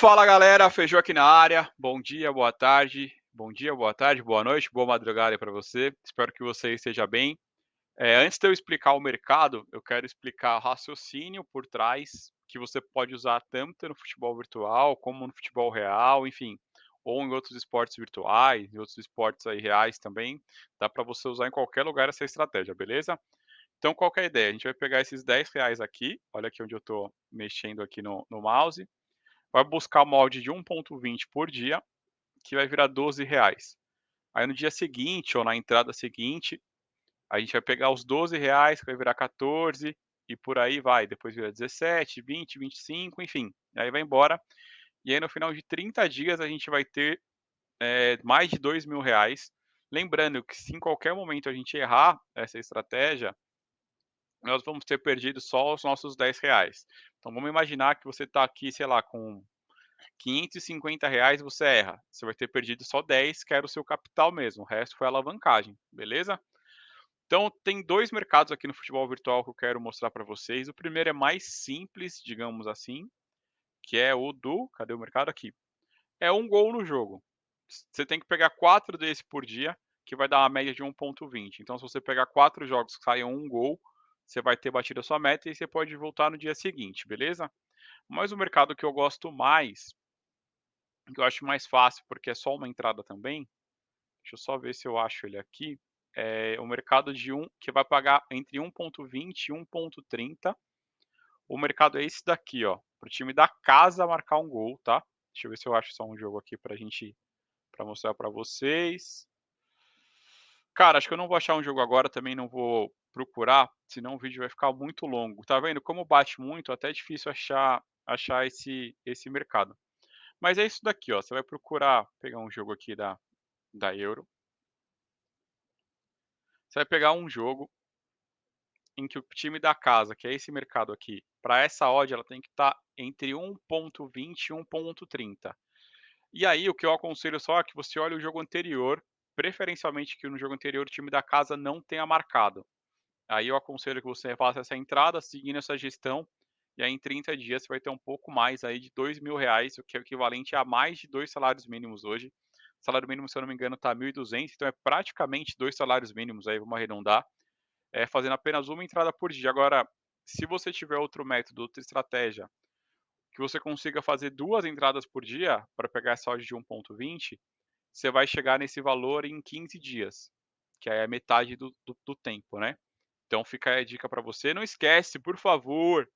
Fala galera, Feijão aqui na área. Bom dia, boa tarde, bom dia, boa tarde, boa noite, boa madrugada para você. Espero que você esteja bem. É, antes de eu explicar o mercado, eu quero explicar o raciocínio por trás que você pode usar tanto no futebol virtual como no futebol real, enfim, ou em outros esportes virtuais, em outros esportes aí reais também. Dá para você usar em qualquer lugar essa estratégia, beleza? Então, qual é a ideia? A gente vai pegar esses 10 reais aqui, olha aqui onde eu estou mexendo aqui no, no mouse, vai buscar o molde de 1.20 por dia, que vai virar 12 reais. Aí no dia seguinte, ou na entrada seguinte, a gente vai pegar os 12 reais, que vai virar 14, e por aí vai. Depois vira 17, 20, 25, enfim. Aí vai embora. E aí no final de 30 dias a gente vai ter é, mais de 2 mil reais. Lembrando que se em qualquer momento a gente errar essa estratégia, nós vamos ter perdido só os nossos 10 reais. Então vamos imaginar que você está aqui, sei lá, com 550 reais você erra. Você vai ter perdido só 10, que era o seu capital mesmo. O resto foi alavancagem, beleza? Então tem dois mercados aqui no futebol virtual que eu quero mostrar para vocês. O primeiro é mais simples, digamos assim, que é o do, cadê o mercado aqui? É um gol no jogo. Você tem que pegar quatro desses por dia, que vai dar uma média de 1.20. Então se você pegar quatro jogos que saiam um gol, você vai ter batido a sua meta e você pode voltar no dia seguinte, beleza? Mas o mercado que eu gosto mais, que eu acho mais fácil, porque é só uma entrada também, deixa eu só ver se eu acho ele aqui, é o mercado de um que vai pagar entre 1.20 e 1.30. O mercado é esse daqui, ó, para o time da casa marcar um gol, tá? Deixa eu ver se eu acho só um jogo aqui para gente, para mostrar para vocês. Cara, acho que eu não vou achar um jogo agora, também não vou procurar, senão o vídeo vai ficar muito longo. Tá vendo? Como bate muito, até é difícil achar, achar esse, esse mercado. Mas é isso daqui, ó. Você vai procurar pegar um jogo aqui da, da Euro. Você vai pegar um jogo em que o time da casa, que é esse mercado aqui, para essa odd ela tem que estar tá entre 1.20 e 1.30. E aí o que eu aconselho só é que você olhe o jogo anterior, preferencialmente que no jogo anterior o time da casa não tenha marcado. Aí eu aconselho que você faça essa entrada seguindo essa gestão e aí em 30 dias você vai ter um pouco mais aí de dois mil reais, o que é equivalente a mais de dois salários mínimos hoje. O salário mínimo, se eu não me engano, está 1.200, então é praticamente dois salários mínimos aí, vamos arredondar, é, fazendo apenas uma entrada por dia. Agora, se você tiver outro método, outra estratégia, que você consiga fazer duas entradas por dia para pegar essa odd de 1.20, você vai chegar nesse valor em 15 dias, que é a metade do, do, do tempo, né? Então fica a dica para você. Não esquece, por favor,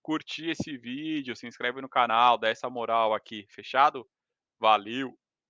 curtir esse vídeo, se inscreve no canal, dá essa moral aqui, fechado? Valeu!